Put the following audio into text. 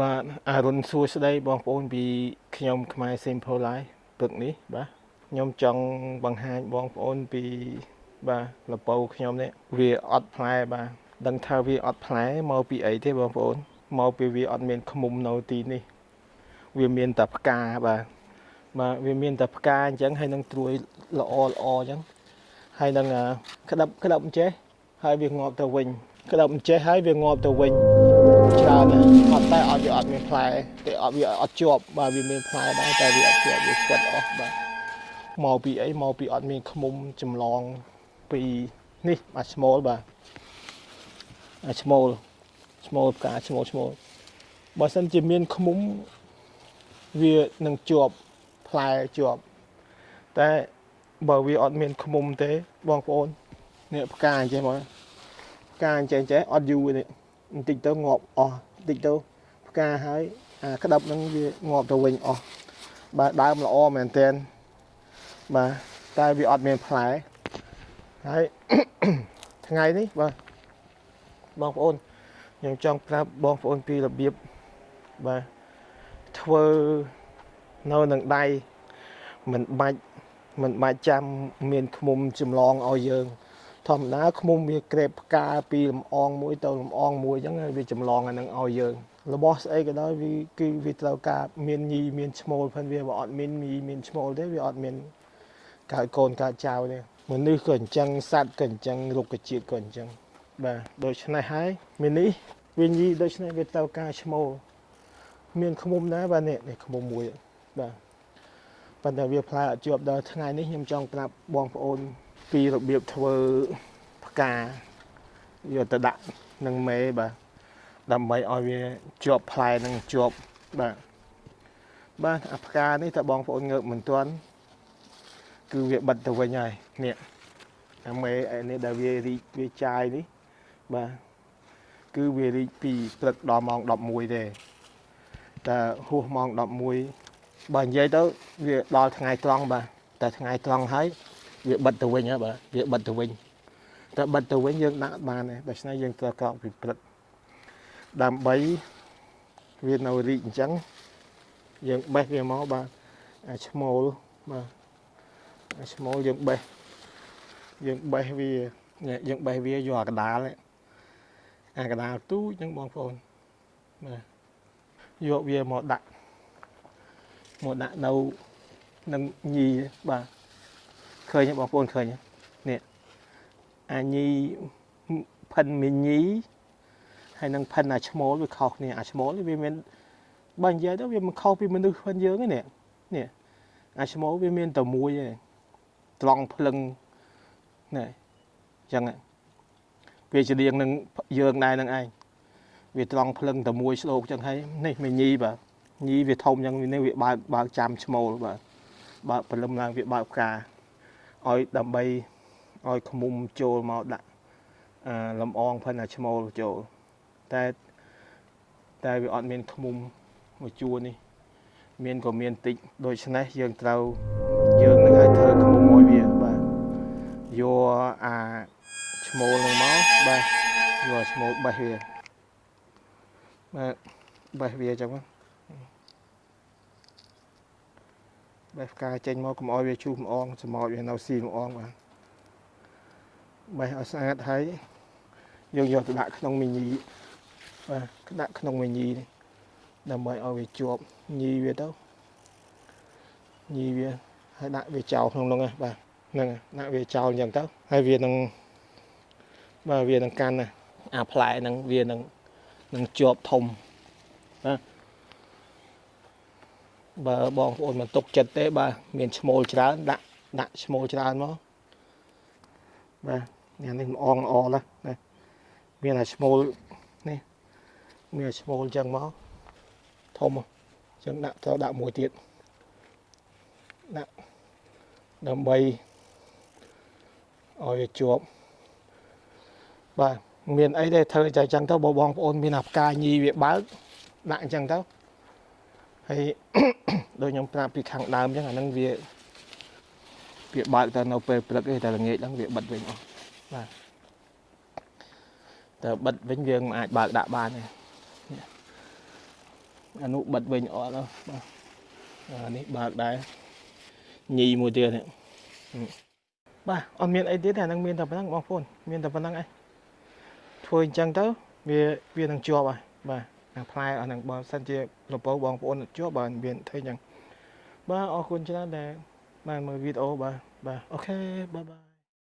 បាទអរុនសួស្តីបងប្អូនពីខ្ញុំខ្មែរ Simple Life ព្រឹកនេះបាទខ្ញុំចង់បង្ហាញបងប្អូនពីបាទលពៅខ្ញុំនេះវាអត់ផ្លែបាទដឹងថាវាអត់ផ្លែមកពីអីទេបងប្អូនមកពីវាអត់មានឃុំនៅទីនេះ វាមានតែផ្កាបាទបាទវាមានតែផ្កាអញ្ចឹងហើយនឹងត្រួយល្អល្អអញ្ចឹងហើយនឹងក្តាប់ក្តាប់អញ្ចេះហើយវាងាប់ទៅវិញក្តាប់អញ្ចេះហើយវាងាប់ទៅវិញ ច្រើនណាស់អត់តែអត់វាអត់មានផ្លែតែអត់វាអត់ជាប់បាទវាមានផ្លែដែរតែវាអត់ជាប់វាស្វិតអស់បាទមកពីអីមកពីអត់មានខ្មុំចម្លងពីនេះអាឈ្មោលបាទអាឈ្មោលឈ្មោលផ្កាឈ្មោលឈ្មោលបើសិនជាមានខ្មុំវានឹងជាប់ផ្លែជាប់តែបើវាអត់មានខ្មុំទេបងប្អូននេះផ្កាអញ្ចឹងមកផ្កាអញ្ចឹងចេះអត់យូរទេ បន្តិចទៅងាប់អស់បន្តិចទៅផ្កាហើយអាក្តាប់ហ្នឹងវាងាប់ទៅវិញអស់បាទដើមល្អមែនតើបាទតែវាអត់មានផ្លែហើយថ្ងៃនេះបាទបងប្អូនខ្ញុំចង់ប្រាប់បងប្អូនពីរបៀបបាទធ្វើនៅនឹងដៃមិនបាច់មិនបាច់ចាំមានឃុំចម្លងឲ្យយើង ធម្មតាឃុំវាក្រេបផ្កាពីលំអងមួយទៅលំអងមួយអញ្ចឹងវាចម្លងអានឹងឲ្យយើងរបស់ស្អីក៏ដោយវាគឺវាត្រូវការមានញីមានឈ្មោលផងវាបើអត់មានញីមានឈ្មោលទេវាអត់មានកើតកូនកើតចៅទេមនុស្សក៏អញ្ចឹងសត្វក៏អញ្ចឹងរុក្ខជាតិក៏អញ្ចឹងបាទដូច្នេះហើយមាននេះវាញីដូច្នេះវាត្រូវការឈ្មោលមានខ្មុំដែរបាទនេះនេះខ្មុំមួយបាទប៉ុន្តែវាផ្លែអត់ជាប់ដល់ថ្ងៃនេះខ្ញុំចង់ប្រាប់បងប្អូន ពីរបៀបធ្វើផ្កាយកទៅដាក់នឹងមេបាទដើម្បីឲ្យវាជាប់ផ្លែនឹងជាប់បាទបាទអាផ្កានេះតើបងប្អូនងើបមិនទាន់គឺវាបិទទៅវិញហើយនេះអាមេនេះដែលវារីកវាចាយនេះបាទគឺវារីកពីព្រឹកដល់ម៉ោង11ទេតែហួសម៉ោង11បើនិយាយទៅវាដល់ថ្ងៃត្រង់បាទតែថ្ងៃត្រង់ហើយ វាបិទទៅវិញហ៎បាទវាបិទទៅវិញតែបិទទៅវិញយើងដាក់បានដែរដូច្នេះយើងត្រូវកោកពីព្រឹកដើម្បីវានៅរីកអញ្ចឹងយើងបេះវាមកបាទអាឈ្មោលបាទអាឈ្មោលយើងបេះយើងបេះវាយើងបេះវាយកអាកដាលអាកដាលទូចហ្នឹងបងប្អូនបាទយកវាមកដាក់មកដាក់នៅនឹងញីបាទ ឃើញបងប្អូនឃើញនេះអាញីផិនមីញីហើយនឹងផិនអាឈ្មោលវាខុសគ្នាអាឈ្មោលវាមានបើនិយាយទៅវាមិនខុសពីមនុស្សផងយើងទេនេះនេះអាឈ្មោលវាមានតែមួយទេត្រង់ភ្លឹងនេះអញ្ចឹងវាច្រៀងនឹងយើងដែរនឹងឯងវាត្រង់ភ្លឹងតែមួយស្ដោកអញ្ចឹងហើយនេះមីញីបាទញីវាធំអញ្ចឹងនេះវាបើកបើកចាំឈ្មោលបាទបើកព្រលឹមឡើងវាបើកផ្កា ឲ្យដើម្បីឲ្យខ្មុំចូលមកដាក់អាលំអងផិនអាឈ្មោលចូលតែតែវាអត់មានខ្មុំមួយជួរនេះ មានក៏មានតិចដូច្នេះយើងត្រូវយើងនឹងឲ្យធ្វើខ្មុំឲ្យវាបាទយកអាឈ្មោលនឹងមកបាទយកឈ្មោលបេះវាបាទបេះវាអញ្ចឹង បេះផ្កាចេញមកកុំឲ្យវាជូសម្អងសម្អល់វានៅស៊ីម្អងបាទបេះឲ្យស្អាតហើយយើងយកទៅដាក់ក្នុងមីញីបាទដាក់ក្នុងមីញីនេះដើម្បីឲ្យវាជាប់ញីវាទៅញីវាហើយដាក់វាចោលក្នុងនោះបាទហ្នឹងដាក់វាចោលអញ្ចឹងទៅហើយវានឹងបាទវានឹងកាន់អាផ្លែហ្នឹងវានឹងនឹងជាប់ធំណា បើបងប្អូនមិនទុកចិត្តទេបាទមានឈ្មោលច្រើនដាក់ដាក់ឈ្មោលច្រើនមកបាទនេះនេះអងអណាណាមានតែឈ្មោលនេះមានឈ្មោលចឹងមកធំចឹងដាក់ត្រូវដាក់មួយទៀតដាក់ដើម្បីឲ្យវាជាប់បាទមានអីទេធ្វើតែចឹងទៅបើបងប្អូនមានអាផ្កាញីវាបើកដាក់អញ្ចឹងទៅ ហើយដូចខ្ញុំប្រាប់ពីខាងដើមអញ្ចឹងអាហ្នឹងវាវាបើកទៅនៅពេលព្រឹកទេតែល្ងាចហ្នឹងវាបិទវិញអស់បាទតែបិទវិញយើងមិនអាចបើកដាក់បានទេអានោះបិទវិញអត់ដល់បាទអានេះបើកដែរញីមួយទៀតនេះបាទអត់មានអីទៀតទេអានឹងមានតែប៉ុណ្ណឹងបងប្អូនមានតែប៉ុណ្ណឹងឯងធ្វើអញ្ចឹងទៅវាវានឹងជាប់ហើយបាទអា ផ្លែអានឹងបើសិនជាលពោបងប្អូនជាប់បាទមានធ្វើអញ្ចឹងបាទអរគុណច្រើនដែលបានមើលវីដេអូបាទបាទ OK bye bye